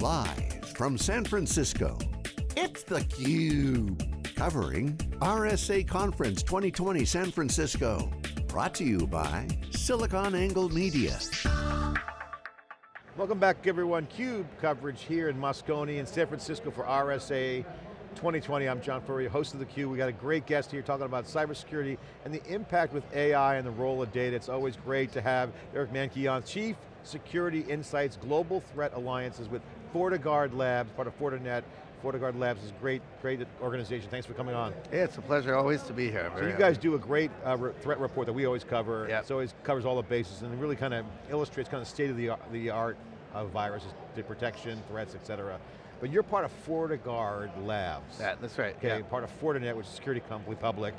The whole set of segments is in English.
Live from San Francisco, it's theCUBE. Covering RSA Conference 2020 San Francisco. Brought to you by SiliconANGLE Media. Welcome back everyone. CUBE coverage here in Moscone in San Francisco for RSA 2020. I'm John Furrier, host of theCUBE. We got a great guest here talking about cybersecurity and the impact with AI and the role of data. It's always great to have Derek Manky, Chief Security Insights Global Threat Alliances with FortiGuard Labs, part of Fortinet. FortiGuard Labs is a great, great organization. Thanks for coming on. Yeah, it's a pleasure always to be here. So you guys do a great uh, re threat report that we always cover. Yep. It always covers all the bases and really kind of illustrates kind of state of the, the art of viruses, the protection, threats, et cetera. But you're part of FortiGuard Labs. Yeah, that's right. Okay, yeah. part of Fortinet, which is a security company, public.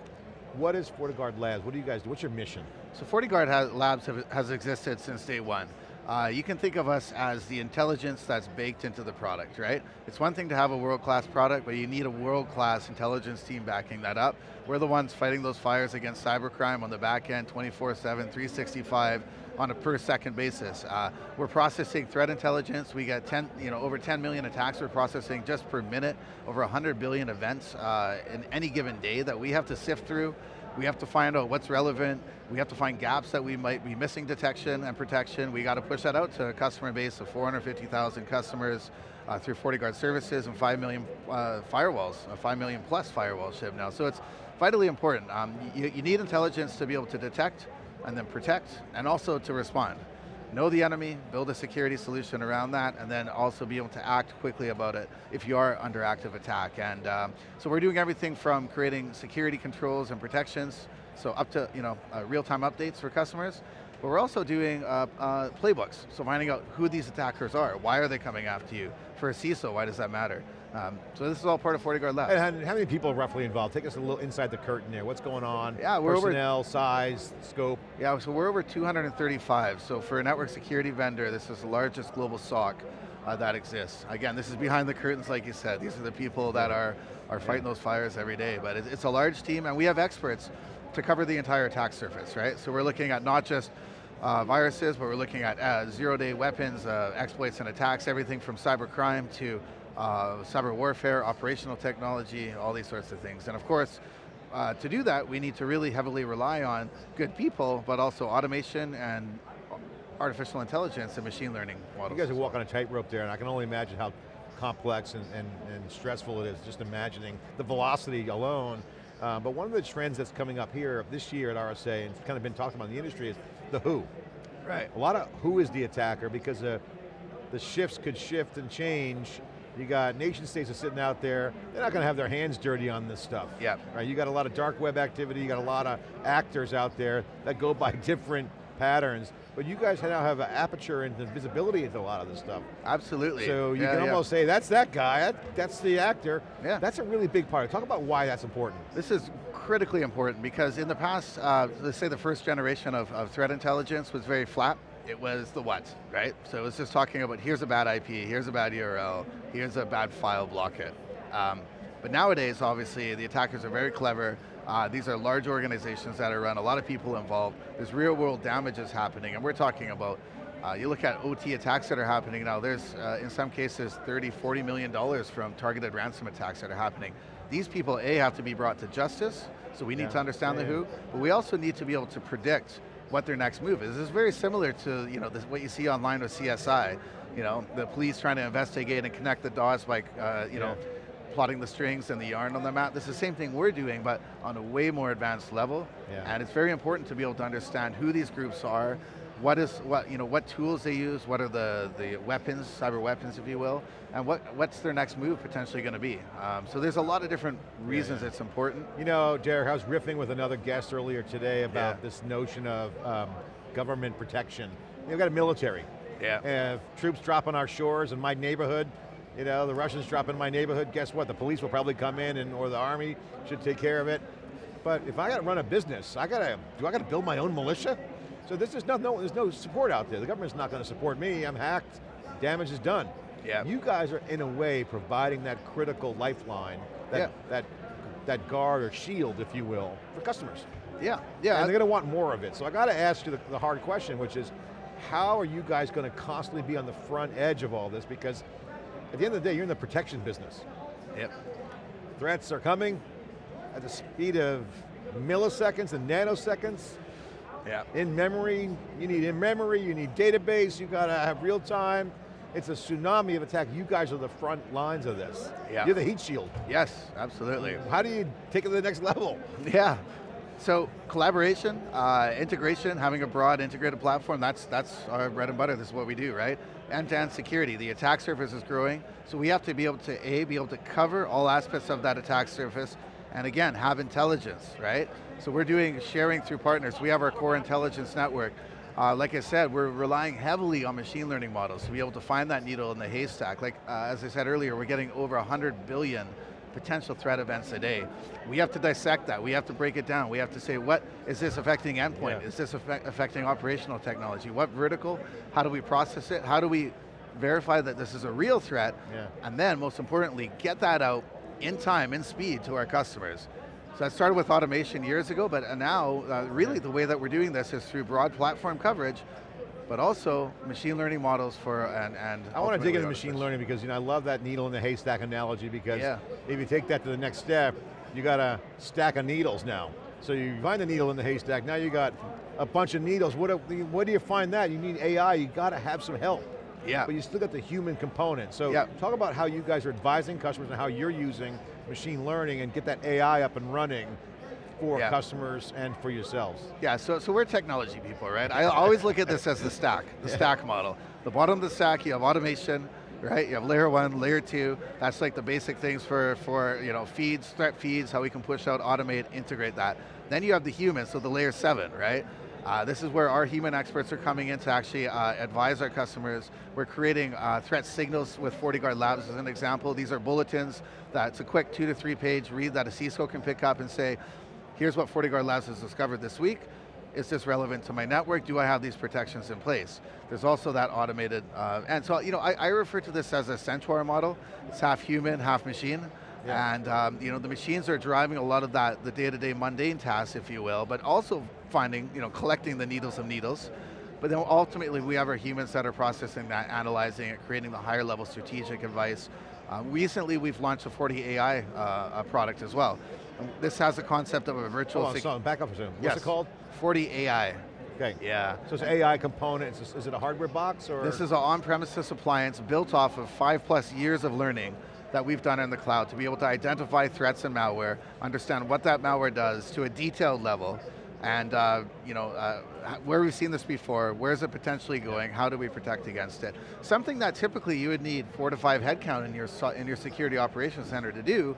What is FortiGuard Labs? What do you guys do? What's your mission? So FortiGuard has, Labs have, has existed since day one. Uh, you can think of us as the intelligence that's baked into the product, right? It's one thing to have a world-class product, but you need a world-class intelligence team backing that up. We're the ones fighting those fires against cybercrime on the back end, 24-7, 365, on a per second basis. Uh, we're processing threat intelligence. We get 10, you know, over 10 million attacks we're processing just per minute, over 100 billion events uh, in any given day that we have to sift through. We have to find out what's relevant. We have to find gaps that we might be missing detection and protection. We got to push that out to a customer base of 450,000 customers uh, through FortiGuard services and 5 million uh, firewalls, uh, 5 million plus firewalls shipped now. So it's vitally important. Um, you, you need intelligence to be able to detect, and then protect, and also to respond. Know the enemy, build a security solution around that, and then also be able to act quickly about it if you are under active attack. And um, so we're doing everything from creating security controls and protections, so up to you know uh, real-time updates for customers, but we're also doing uh, uh, playbooks, so finding out who these attackers are, why are they coming after you? For a CISO, why does that matter? Um, so this is all part of FortiGuard Labs. And how many people are roughly involved? Take us a little inside the curtain there. What's going on? Yeah, we're Personnel, over, size, scope. Yeah, so we're over 235. So for a network security vendor, this is the largest global SOC uh, that exists. Again, this is behind the curtains, like you said. These are the people that are, are fighting those fires every day. But it's, it's a large team, and we have experts to cover the entire attack surface, right? So we're looking at not just uh, viruses, but we're looking at uh, zero-day weapons, uh, exploits and attacks, everything from cyber crime to uh, cyber warfare, operational technology, all these sorts of things. And of course, uh, to do that, we need to really heavily rely on good people, but also automation and artificial intelligence and machine learning models. You guys are walking a tightrope there, and I can only imagine how complex and, and, and stressful it is, just imagining the velocity alone. Uh, but one of the trends that's coming up here this year at RSA, and it's kind of been talked about in the industry, is the who. Right. A lot of who is the attacker, because uh, the shifts could shift and change you got nation states are sitting out there, they're not going to have their hands dirty on this stuff. Yeah. Right, you got a lot of dark web activity, you got a lot of actors out there that go by different patterns, but you guys now have an aperture and visibility into a lot of this stuff. Absolutely. So you yeah, can yeah. almost say, that's that guy, that, that's the actor. Yeah. That's a really big part. Talk about why that's important. This is critically important because in the past, uh, let's say the first generation of, of threat intelligence was very flat it was the what, right? So it was just talking about here's a bad IP, here's a bad URL, here's a bad file, block it. Um, but nowadays, obviously, the attackers are very clever. Uh, these are large organizations that are run, a lot of people involved. There's real world damages happening, and we're talking about, uh, you look at OT attacks that are happening now, there's, uh, in some cases, 30, 40 million dollars from targeted ransom attacks that are happening. These people, A, have to be brought to justice, so we need yeah. to understand yeah, the who, but we also need to be able to predict what their next move is. It's very similar to you know this, what you see online with CSI. You know, the police trying to investigate and connect the dots by uh, you yeah. know plotting the strings and the yarn on the map. This is the same thing we're doing, but on a way more advanced level. Yeah. And it's very important to be able to understand who these groups are, what is what you know what tools they use, what are the the weapons, cyber weapons, if you will, and what what's their next move potentially going to be. Um, so there's a lot of different reasons yeah, yeah. it's important. You know, Derek, I was riffing with another guest earlier today about yeah. this notion of um, government protection. You've got a military. Yeah. And troops drop on our shores in my neighborhood, you know, the Russians drop in my neighborhood, guess what? The police will probably come in and or the army should take care of it. But if I got to run a business, I got to, do I got to build my own militia? So this is no, no, there's no support out there. The government's not going to support me, I'm hacked, damage is done. Yeah. You guys are in a way providing that critical lifeline, that, yeah. that, that guard or shield, if you will, for customers. Yeah, yeah. And they're going to want more of it. So I got to ask you the, the hard question, which is, how are you guys going to constantly be on the front edge of all this? Because at the end of the day, you're in the protection business. Yep. Threats are coming at the speed of milliseconds and nanoseconds. Yeah. In memory, you need in memory, you need database, you got to have real time. It's a tsunami of attack. You guys are the front lines of this. Yeah. You're the heat shield. Yes, absolutely. How do you take it to the next level? Yeah. So collaboration, uh, integration, having a broad integrated platform, that's, that's our bread and butter, this is what we do, right? End-to-end security, the attack surface is growing, so we have to be able to, A, be able to cover all aspects of that attack surface, and again, have intelligence, right? So we're doing sharing through partners. We have our core intelligence network. Uh, like I said, we're relying heavily on machine learning models to be able to find that needle in the haystack. Like, uh, as I said earlier, we're getting over 100 billion potential threat events a day. We have to dissect that, we have to break it down, we have to say, what is this affecting endpoint? Yeah. Is this affecting operational technology? What vertical? How do we process it? How do we verify that this is a real threat? Yeah. And then, most importantly, get that out in time, in speed to our customers. So I started with automation years ago, but now, uh, really the way that we're doing this is through broad platform coverage, but also machine learning models for, and, and I want to dig into machine learning because you know I love that needle in the haystack analogy because Yeah. if you take that to the next step, you got a stack of needles now. So you find the needle in the haystack, now you got a bunch of needles. What, do- where do you find that? You need AI, you got to have some help. Yeah. But you still got the human component. So Yeah. talk about how you guys are advising customers and how you're using machine learning and get that AI up and running for Yeah. customers and for yourselves. Yeah, so, so we're technology people, right? I always look at this as the stack, the stack model. The bottom of the stack, you have automation, right? You have layer one, layer two. That's like the basic things for, for you know, feeds, threat feeds, how we can push out, automate, integrate that. Then you have the human, so the layer seven, right? Uh, this is where our human experts are coming in to actually uh, advise our customers. We're creating uh, threat signals with FortiGuard Labs as an example. These are bulletins that's a quick two to three page read that a CISO can pick up and say, here's what FortiGuard Labs has discovered this week. Is this relevant to my network? Do I have these protections in place? There's also that automated, uh, and so you know, I, I refer to this as a Centaur model. It's half human, half machine. Yeah. And um, you know, the machines are driving a lot of that, the day-to-day mundane tasks, if you will, but also finding, you know, collecting the needles of needles. But then ultimately we have our humans that are processing that, analyzing it, creating the higher level strategic advice. Uh, recently we've launched a FortiAI uh, product as well. And This has a concept of a virtual Hold on, so back up a second. What's Yes. it called? FortiAI. Okay. Yeah. So it's an AI component, is, is it a hardware box or? This is an on-premises appliance built off of five plus years of learning that we've done in the cloud to be able to identify threats and malware, understand what that malware does to a detailed level, and uh, you know, uh, where we've seen this before, where's it potentially going, how do we protect against it? Something that typically you would need four to five headcount in your, in your security operations center to do,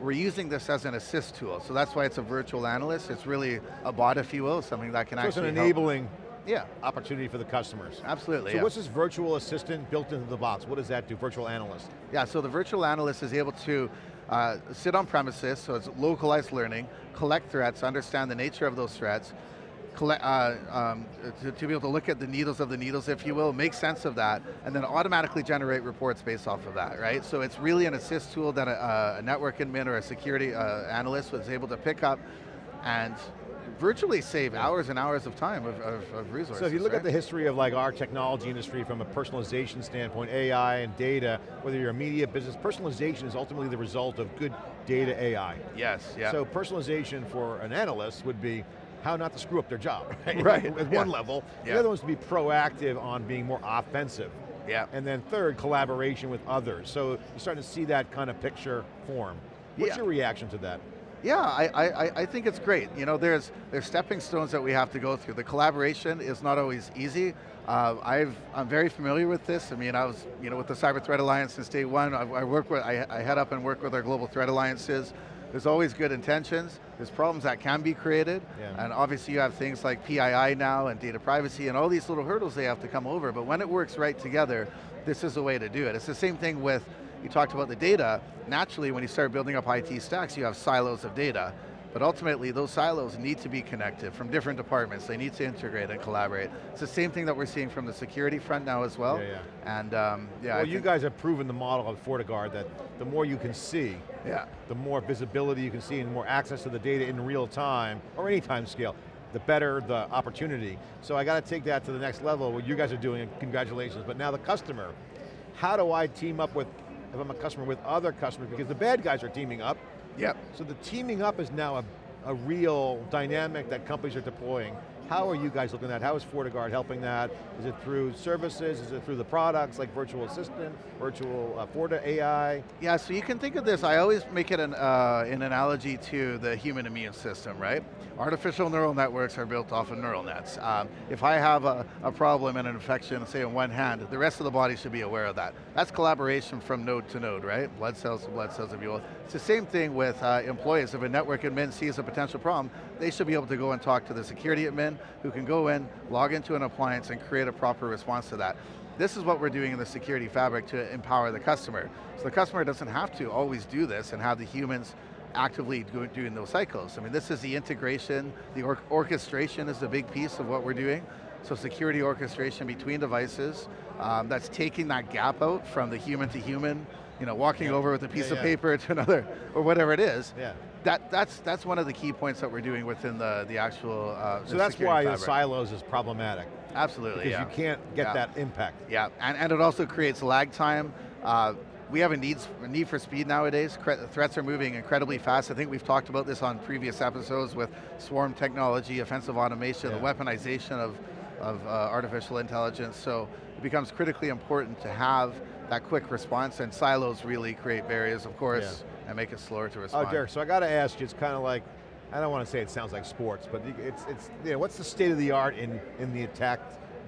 we're using this as an assist tool. So that's why it's a virtual analyst. It's really a bot, if you will, something that can so it's an actually help. enabling Yeah, opportunity for the customers. absolutely. So yeah. what's this virtual assistant built into the box? What does that do, virtual analyst? Yeah, so the virtual analyst is able to uh, sit on premises, so it's localized learning, collect threats, understand the nature of those threats, collect, uh, um, to, to be able to look at the needles of the needles, if you will, make sense of that, and then automatically generate reports based off of that, right? So it's really an assist tool that a, a network admin or a security uh, analyst was able to pick up and virtually save hours and hours of time of, of, of resources. So if you look right? at the history of like our technology industry from a personalization standpoint, AI and data, whether you're a media business, personalization is ultimately the result of good data AI. Yes, yeah. So personalization for an analyst would be how not to screw up their job, right? Right, At yeah. one level. Yeah. The other one's to be proactive on being more offensive. yeah. And then third, collaboration with others. So you're starting to see that kind of picture form. What's Yeah. your reaction to that? Yeah, I, I, I- I think it's great. You know, there's there's stepping stones that we have to go through. The collaboration is not always easy. Uh, I've, I'm very familiar with this. I mean, I was you know with the Cyber Threat Alliance since day one. I, I work with, I, I head up and work with our global threat alliances. There's always good intentions. There's problems that can be created, Yeah. and obviously you have things like PII now and data privacy and all these little hurdles they have to come over. But when it works right together, this is the way to do it. It's the same thing with you talked about the data. Naturally, when you start building up IT stacks, you have silos of data. But ultimately, those silos need to be connected from different departments. They need to integrate and collaborate. It's the same thing that we're seeing from the security front now as well. Yeah, yeah. And um, yeah, well, you guys have proven the model of FortiGuard that the more you can see, yeah, the more visibility you can see and more access to the data in real time, or any time scale, the better the opportunity. So I got to take that to the next level, what you guys are doing, and congratulations. But now the customer, how do I team up with if I'm a customer with other customers, because the bad guys are teaming up. Yep. So the teaming up is now a, a real dynamic that companies are deploying. How are you guys looking at that? How is FortiGuard helping that? Is it through services? Is it through the products like Virtual Assistant, Virtual uh, Forti AI? Yeah, so you can think of this, I always make it an, uh, an analogy to the human immune system, right? Artificial neural networks are built off of neural nets. Um, if I have a, a problem and an infection, say in one hand, the rest of the body should be aware of that. That's collaboration from node to node, right? Blood cells to blood cells, if you will. It's the same thing with uh, employees. If a network admin sees a potential problem, they should be able to go and talk to the security admin, who can go in, log into an appliance, and create a proper response to that. This is what we're doing in the security fabric to empower the customer. So the customer doesn't have to always do this and have the humans actively doing those cycles. I mean, this is the integration, the or orchestration is a big piece of what we're doing. So security orchestration between devices, um, that's taking that gap out from the human to human, you know, walking yeah. over with a piece yeah, of yeah. paper to another, or whatever it is. Yeah. That, that's, that's one of the key points that we're doing within the, the actual uh, So that's why fabric. the silos is problematic. Absolutely, Because you can't get that impact. Yeah, and, and it also creates lag time. Uh, we have a, needs, a need for speed nowadays. Threats are moving incredibly fast. I think we've talked about this on previous episodes with swarm technology, offensive automation, yeah. the weaponization of, of uh, artificial intelligence. So it becomes critically important to have that quick response and silos really create barriers, of course, yeah. and make it slower to respond. Oh, Derek, so I got to ask you, it's kind of like, I don't want to say it sounds like sports, but it's, it's you know, what's the state of the art in, in the attack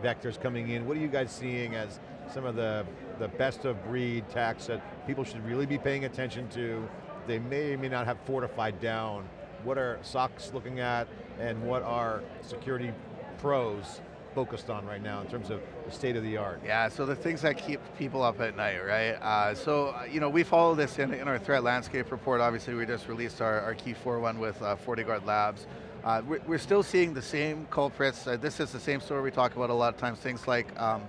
vectors coming in? What are you guys seeing as some of the, the best of breed attacks that people should really be paying attention to? They may or may not have fortified down. What are SOCs looking at and what are security pros focused on right now in terms of the state of the art? Yeah, so the things that keep people up at night, right? Uh, so, uh, you know, we follow this in, in our threat landscape report. Obviously, we just released our, our key 4.1 with uh, FortiGuard Labs. Uh, we're, we're, still seeing the same culprits. Uh, this is the same story we talk about a lot of times, things like, um,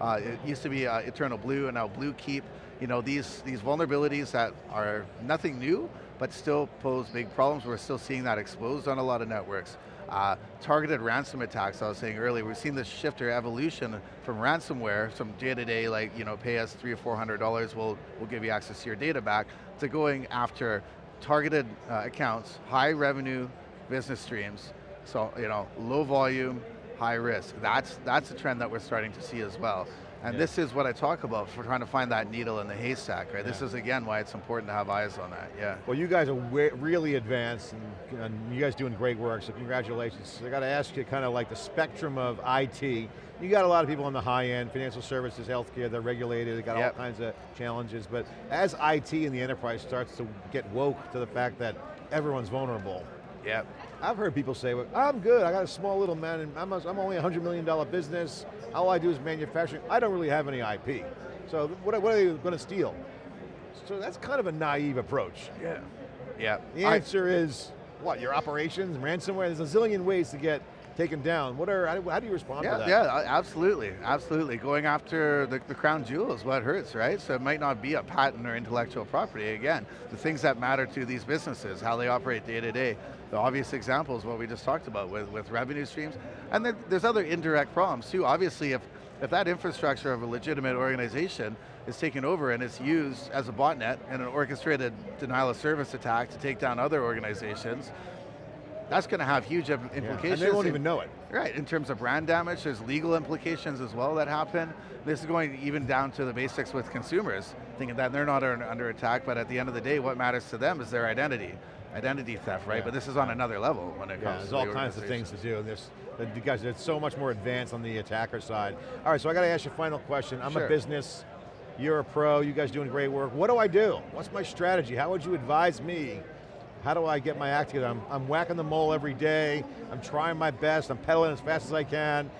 uh, it used to be uh, Eternal Blue and now Bluekeep. You know, these, these vulnerabilities that are nothing new, but still pose big problems. We're still seeing that exposed on a lot of networks. Uh, targeted ransom attacks, I was saying earlier, we've seen this shift or evolution from ransomware, some day-to-day, -day, like, you know, pay us three or four hundred dollars, we'll, we'll give you access to your data back, to going after targeted uh, accounts, high revenue business streams, so, you know, low volume, high risk. That's, that's a trend that we're starting to see as well. And yeah. this is what I talk about for trying to find that needle in the haystack, right? Yeah. This is again why it's important to have eyes on that, yeah. Well you guys are really advanced and, and, you guys doing great work, so congratulations. I got to ask you kind of like the spectrum of IT. You got a lot of people on the high end, financial services, healthcare, they're regulated, they got yep. all kinds of challenges, but as IT in the enterprise starts to get woke to the fact that everyone's vulnerable, Yep. I've heard people say, well, I'm good, I got a small little man, and I'm, a, I'm only a $100 million business, all I do is manufacturing, I don't really have any IP. So what, what are they going to steal? So that's kind of a naive approach. Yeah. Yeah. The answer I, is, what, your operations, ransomware, there's a zillion ways to get taken down. What are, how do you respond yeah, to that? Yeah, absolutely, absolutely. Going after the, the crown jewel is what hurts, right? So it might not be a patent or intellectual property. Again, the things that matter to these businesses, how they operate day to day. The obvious example is what we just talked about with, with revenue streams. And then there's other indirect problems too. Obviously, if, if that infrastructure of a legitimate organization is taken over and it's used as a botnet and an orchestrated denial of service attack to take down other organizations, that's going to have huge implications. Yeah, and they won't even know it. Right, in terms of brand damage, there's legal implications as well that happen. This is going even down to the basics with consumers, thinking that they're not under attack, but at the end of the day, what matters to them is their identity. Identity theft, right? Yeah. But this is on another level when it yeah, comes there's all kinds of things to do, and there's, you guys, it's so much more advanced on the attacker side. All right, so I got to ask you a final question. I'm sure. a business, you're a pro, you guys doing great work. What do I do? What's my strategy? How would you advise me how do I get my act together? I'm, I'm whacking the mole every day, I'm trying my best, I'm pedaling as fast as I can,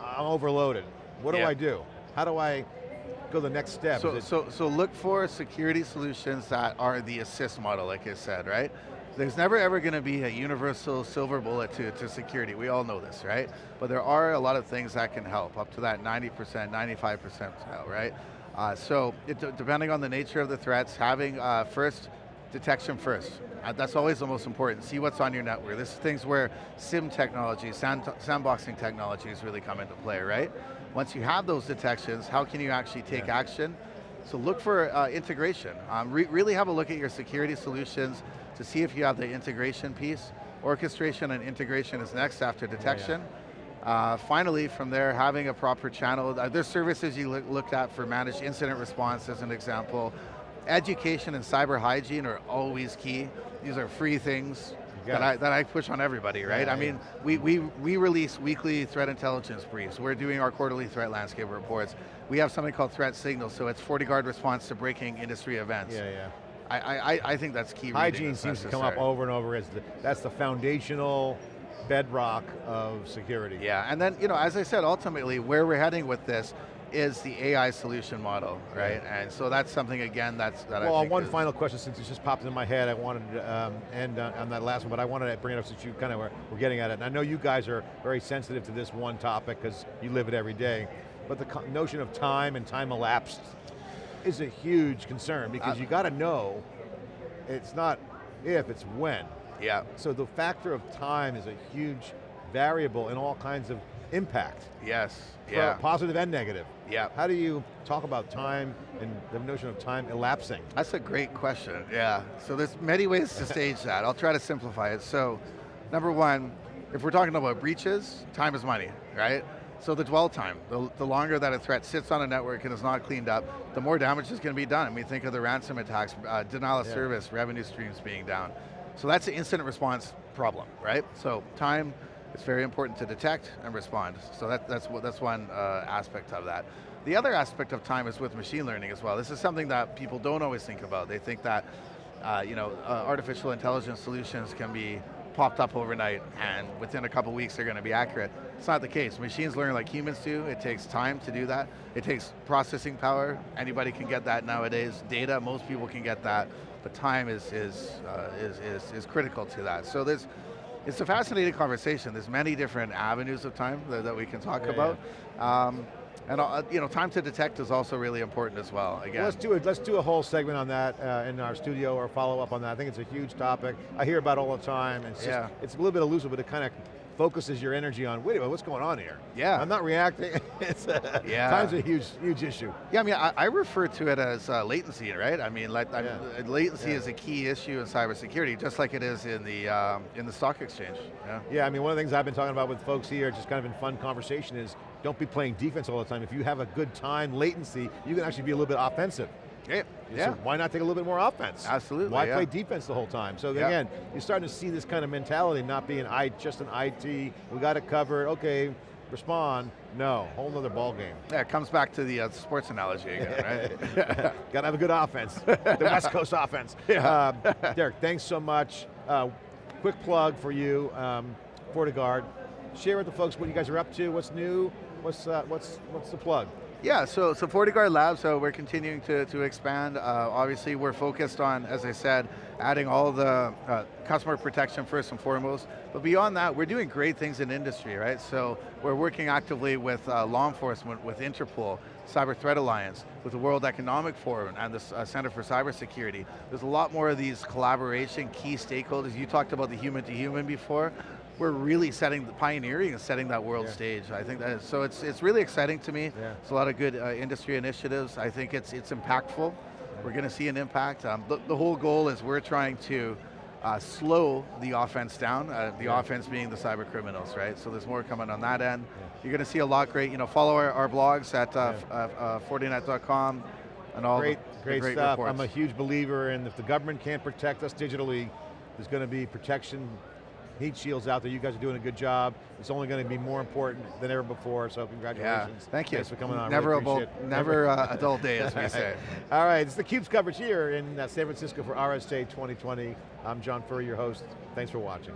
I'm overloaded. What do yeah. I do? How do I go the next step? So, so, so look for security solutions that are the assist model, like I said, right? There's never ever going to be a universal silver bullet to, to security, we all know this, right? But there are a lot of things that can help, up to that 90%, 95% right? Uh, so, it, depending on the nature of the threats, having uh, first detection first. Uh, that's always the most important. See what's on your network. This is things where SIEM technology, sand, sandboxing technologies really come into play, right? Once you have those detections, how can you actually take yeah. action? So look for uh, integration. Um, re really have a look at your security solutions to see if you have the integration piece. Orchestration and integration is next after detection. Yeah, yeah. Uh, finally, from there, having a proper channel. Uh, there's services you look, looked at for managed incident response as an example. Education and cyber hygiene are always key. These are free things that I, that I push on everybody, right? Yeah, I mean, we, we, we release weekly threat intelligence briefs. We're doing our quarterly threat landscape reports. We have something called threat signals, so it's FortiGuard response to breaking industry events. Yeah, yeah. I, I, I think that's key. Hygiene seems to come up over and over as the, that's the foundational bedrock of security. Yeah, and then, you know, as I said, ultimately, where we're heading with this is the AI solution model, right? And so that's something, again, that's that well, one final question, since it just popped in my head, I wanted to um, end on, on, that last one, but I wanted to bring it up since you kind of were, were getting at it. And I know you guys are very sensitive to this one topic because you live it every day, but the notion of time and time elapsed is a huge concern because uh, you got to know, it's not if, it's when. Yeah. So the factor of time is a huge variable in all kinds of impact. Yes, yeah. Positive and negative. Yeah. How do you talk about time and the notion of time elapsing? That's a great question, yeah. So there's many ways to stage that. I'll try to simplify it. So, number one, if we're talking about breaches, time is money, right? So the dwell time, the, the, longer that a threat sits on a network and is not cleaned up, the more damage is going to be done. And we think of the ransom attacks, uh, denial of yeah. service, revenue streams being down. So that's an incident response problem, right? So time, it's very important to detect and respond. So that, that's, that's one uh, aspect of that. The other aspect of time is with machine learning as well. This is something that people don't always think about. They think that uh, you know, uh, artificial intelligence solutions can be popped up overnight and within a couple weeks they're going to be accurate. It's not the case. Machines learn like humans do. It takes time to do that. It takes processing power. Anybody can get that nowadays. Data, most people can get that. But time is, is, uh, is, is, is critical to that. So there's, it's a fascinating conversation. There's many different avenues of time that, that we can talk yeah, about. Yeah. Um, and uh, you know, time to detect is also really important as well. Again, let's do it. Let's do a whole segment on that uh, in our studio or follow up on that. I think it's a huge topic. I hear about all the time. And it's yeah. Just, it's a little bit elusive, but it kind of focuses your energy on, wait a minute, what's going on here? Yeah. I'm not reacting. it's a, yeah. Time's a huge, huge issue. Yeah, I mean, I, I refer to it as uh, latency, right? I mean, like, yeah. Latency yeah. is a key issue in cybersecurity, just like it is in the um, in the stock exchange. Yeah. yeah, I mean, one of the things I've been talking about with folks here, just kind of in fun conversation is, don't be playing defense all the time. If you have a good time latency, you can actually be a little bit offensive. Yeah. yeah. So why not take a little bit more offense? Absolutely. Why yeah. play defense the whole time? So yeah. again, you're starting to see this kind of mentality, not being I just an IT, we got it covered, okay, respond. No, whole nother ball game. Yeah, it comes back to the uh, sports analogy again, right? got to have a good offense, the West Coast offense. Yeah. Uh, Derek, thanks so much. Uh, quick plug for you, um, FortiGuard. Share with the folks what you guys are up to, what's new, what's, uh, what's, what's the plug? Yeah, so, so FortiGuard Labs, so we're continuing to, to expand. Uh, obviously, we're focused on, as I said, adding all the uh, customer protection first and foremost. But beyond that, we're doing great things in industry, right? So we're working actively with uh, law enforcement, with Interpol, Cyber Threat Alliance, with the World Economic Forum and the uh, Center for Cybersecurity. There's a lot more of these collaboration, key stakeholders. You talked about the human to human before we're really setting, the pioneering and setting that world yeah. stage. I think that, is, so it's, it's really exciting to me. Yeah. It's a lot of good uh, industry initiatives. I think it's, it's impactful. We're going to see an impact. Um, the, the, whole goal is we're trying to uh, slow the offense down, uh, the yeah. offense being the cyber criminals, right? So there's more coming on that end. You're going to see a lot great, you know, follow our, our blogs at uh, uh, uh, Fortinet.com and all great, the, great the great stuff. Reports. I'm a huge believer in if the government can't protect us digitally, there's going to be protection heat shields out there. You guys are doing a good job. It's only going to be more important than ever before, so congratulations. Yeah, thank you. Thanks for coming on. Never, really a, never uh, a dull day, as we say. All right, it's theCUBE's coverage here in uh, San Francisco for RSA 2020. I'm John Furrier, your host. Thanks for watching.